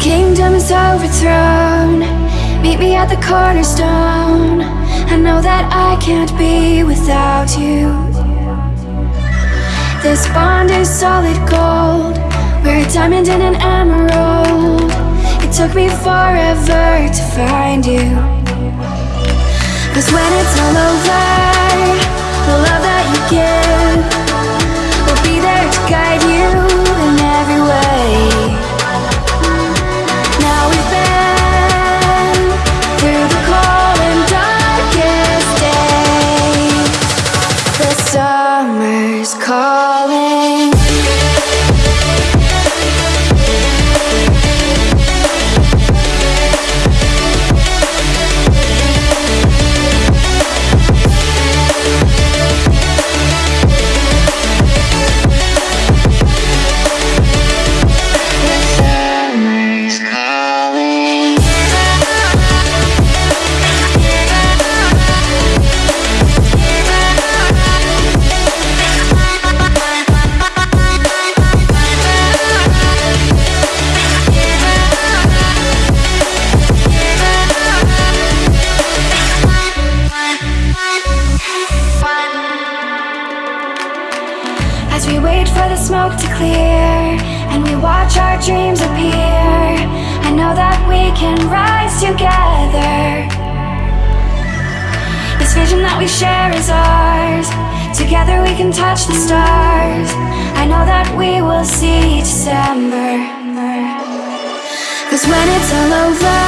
kingdom is overthrown, meet me at the cornerstone. I know that I can't be without you. This bond is solid gold. We're a diamond and an emerald. Took me forever to find you. Cause when it's all over, the love that you give will be there to guide you in every way. Now we've been through the cold and darkest days. The summer's calling. Smoke to clear and we watch our dreams appear, I know that we can rise together. This vision that we share is ours. Together we can touch the stars. I know that we will see December. Cause when it's all over,